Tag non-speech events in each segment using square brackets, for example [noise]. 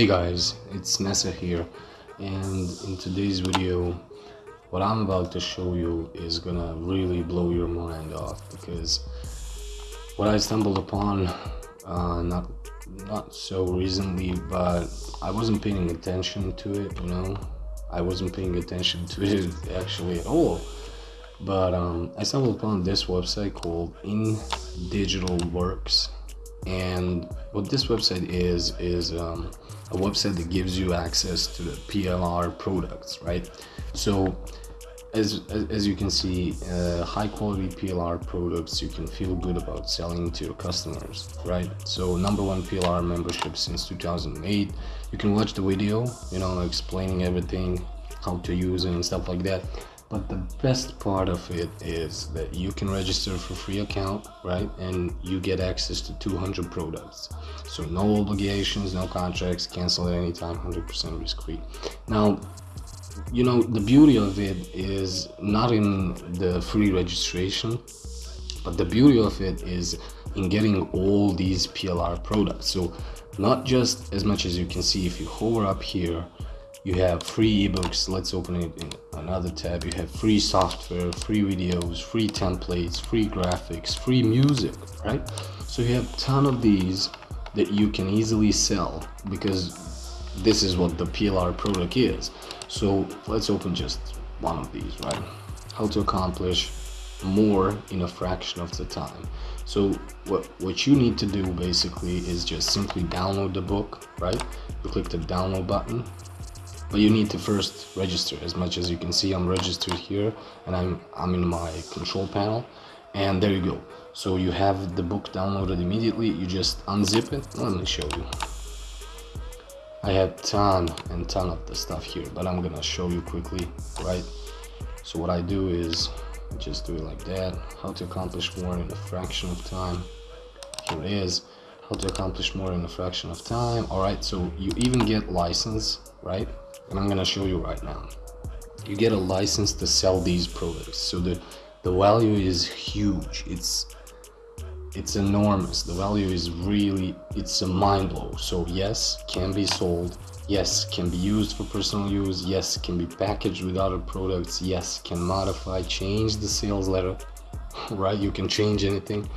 Hey guys, it's Nessa here and in today's video what I'm about to show you is gonna really blow your mind off because what I stumbled upon uh, not not so recently but I wasn't paying attention to it you know? I wasn't paying attention to it actually at all. But um, I stumbled upon this website called In Digital Works and what this website is is um, a website that gives you access to the PLR products right? So as, as you can see uh, high quality PLR products you can feel good about selling to your customers right? So number one PLR membership since 2008 you can watch the video you know explaining everything how to use it and stuff like that but the best part of it is that you can register for free account right? And you get access to 200 products. So no obligations no contracts cancel at any time 100% risk free now you know the beauty of it is not in the free registration but the beauty of it is in getting all these plr products. So not just as much as you can see if you hover up here you have free ebooks let's open it in another tab. You have free software free videos free templates free graphics free music right? So you have ton of these that you can easily sell because this is what the plr product is. So let's open just one of these right? How to accomplish more in a fraction of the time. So what what you need to do basically is just simply download the book right? You click the download button but you need to first register as much as you can see i'm registered here and i'm i'm in my control panel and there you go. So you have the book downloaded immediately you just unzip it. Let me show you. I have ton and ton of the stuff here but i'm gonna show you quickly right? So what i do is just do it like that. How to accomplish more in a fraction of time. Here it is. How to accomplish more in a fraction of time. All right so you even get license right and I'm gonna show you right now. You get a license to sell these products. So the the value is huge. It's it's enormous. The value is really it's a mind blow. So yes can be sold. Yes can be used for personal use. Yes can be packaged with other products. Yes can modify change the sales letter [laughs] right? You can change anything.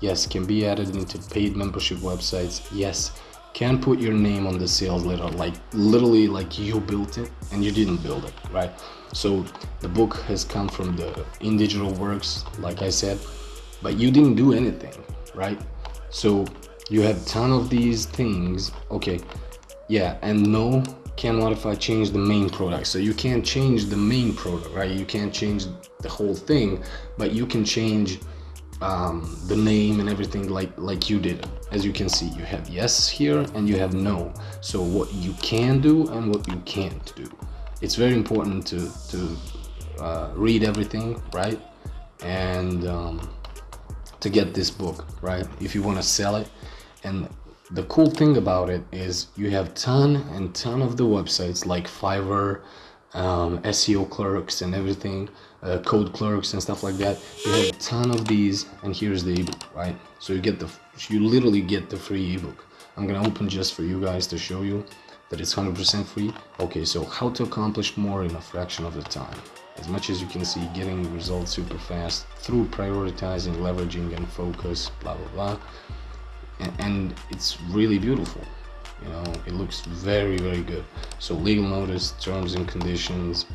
Yes can be added into paid membership websites. Yes can put your name on the sales letter like literally like you built it and you didn't build it right? So the book has come from the in digital works like i said but you didn't do anything right? So you have ton of these things okay yeah and no can modify change the main product. So you can't change the main product right? You can't change the whole thing but you can change um, the name and everything like like you did. As you can see you have yes here and you have no. So what you can do and what you can't do. It's very important to to uh, read everything right? And um, to get this book right? If you want to sell it. And the cool thing about it is you have ton and ton of the websites like Fiverr um, SEO clerks and everything, uh, code clerks and stuff like that. You have a ton of these, and here's the ebook, right? So you get the, you literally get the free ebook. I'm gonna open just for you guys to show you that it's 100% free. Okay, so how to accomplish more in a fraction of the time. As much as you can see, getting results super fast through prioritizing, leveraging, and focus, blah blah blah. and, and it's really beautiful you know it looks very very good so legal notice terms and conditions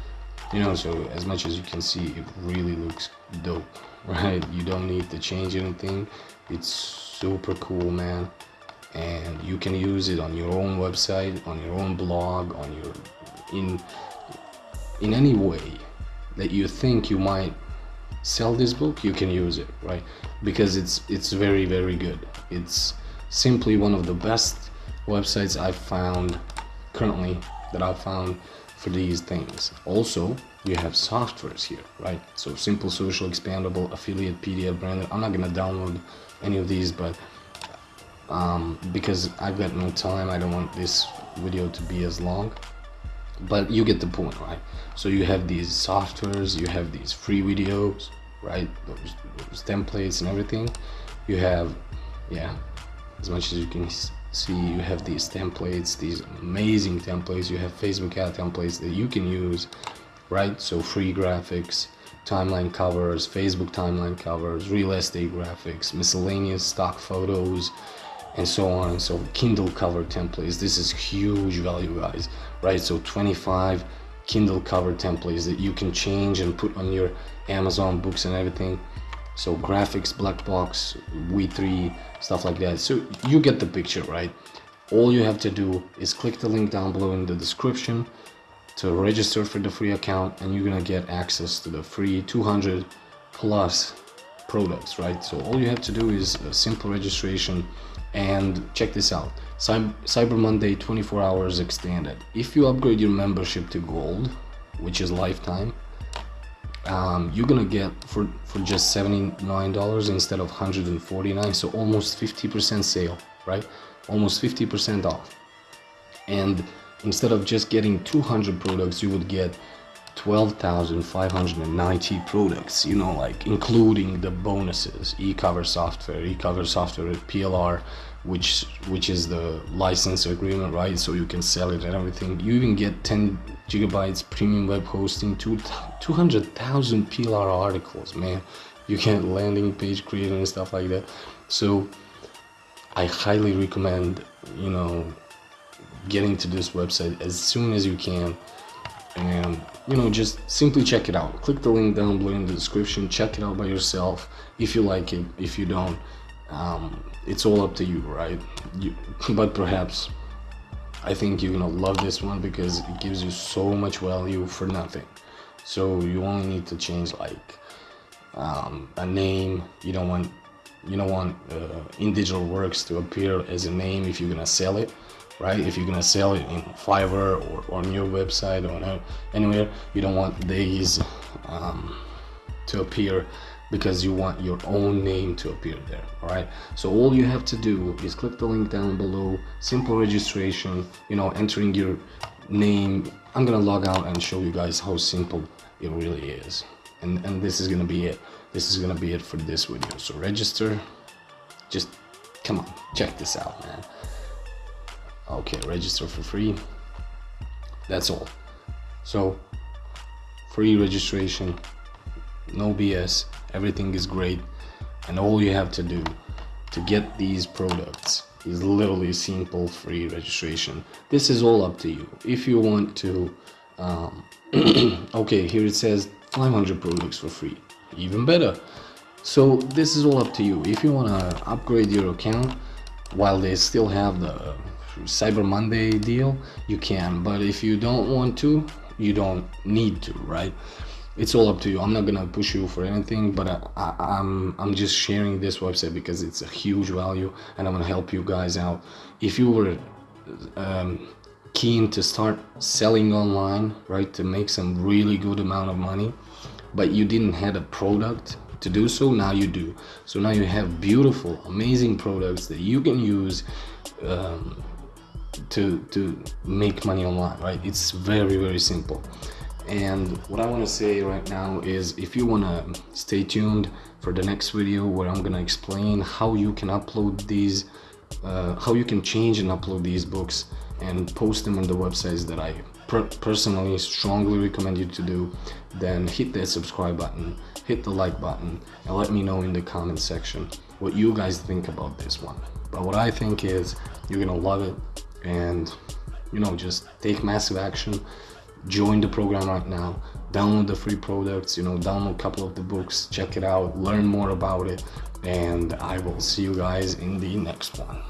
you know so as much as you can see it really looks dope [laughs] right? You don't need to change anything. It's super cool man. And you can use it on your own website on your own blog on your in in any way that you think you might sell this book you can use it right? Because it's it's very very good. It's simply one of the best websites I've found currently that I've found for these things. Also, you have softwares here, right? So simple, social, expandable, affiliate, PDF, branded. I'm not gonna download any of these, but um, because I've got no time, I don't want this video to be as long. But you get the point, right? So you have these softwares, you have these free videos, right? Those, those templates and everything. You have, yeah, as much as you can see you have these templates these amazing templates. You have facebook ad templates that you can use right? So free graphics timeline covers facebook timeline covers real estate graphics miscellaneous stock photos and so on and so kindle cover templates. This is huge value guys right? So 25 kindle cover templates that you can change and put on your amazon books and everything so graphics black box v3 stuff like that. So you get the picture right? All you have to do is click the link down below in the description to register for the free account and you're gonna get access to the free 200 plus products right? So all you have to do is a simple registration and check this out. Cyber monday 24 hours extended. If you upgrade your membership to gold which is lifetime um, you're gonna get for for just 79 dollars instead of 149 so almost 50 percent sale right? Almost 50 percent off. And instead of just getting 200 products you would get 12,590 products you know like including the bonuses e-cover software e-cover software PLR which which is the license agreement right? So you can sell it and everything. You even get 10 gigabytes premium web hosting to 200,000 PLR articles man. You get landing page creating and stuff like that. So I highly recommend you know getting to this website as soon as you can. And you know just simply check it out. Click the link down below in the description. Check it out by yourself if you like it. If you don't um, it's all up to you right? You, but perhaps I think you're gonna love this one because it gives you so much value for nothing. So you only need to change like um, a name. You don't want you don't want uh, in digital works to appear as a name if you're gonna sell it right? If you're gonna sell it in fiverr or, on your website or anywhere you don't want these um, to appear because you want your own name to appear there all right? So all you have to do is click the link down below simple registration you know entering your name. I'm gonna log out and show you guys how simple it really is. And and this is gonna be it. This is gonna be it for this video. So register. Just come on check this out man. Okay register for free. That's all. So free registration no bs everything is great and all you have to do to get these products is literally simple free registration. This is all up to you. If you want to um, [clears throat] okay here it says 500 products for free. Even better. So this is all up to you. If you want to upgrade your account while they still have the cyber monday deal you can. But if you don't want to you don't need to right it's all up to you. I'm not gonna push you for anything but I, I, i'm i'm just sharing this website because it's a huge value and i'm gonna help you guys out. If you were um, keen to start selling online right to make some really good amount of money but you didn't have a product to do so now you do. So now you have beautiful amazing products that you can use um, to to make money online right? It's very very simple and what I want to say right now is if you want to stay tuned for the next video where I'm gonna explain how you can upload these uh, how you can change and upload these books and post them on the websites that I per personally strongly recommend you to do then hit that subscribe button hit the like button and let me know in the comment section what you guys think about this one. But what I think is you're gonna love it and you know just take massive action join the program right now download the free products you know download a couple of the books check it out learn more about it and i will see you guys in the next one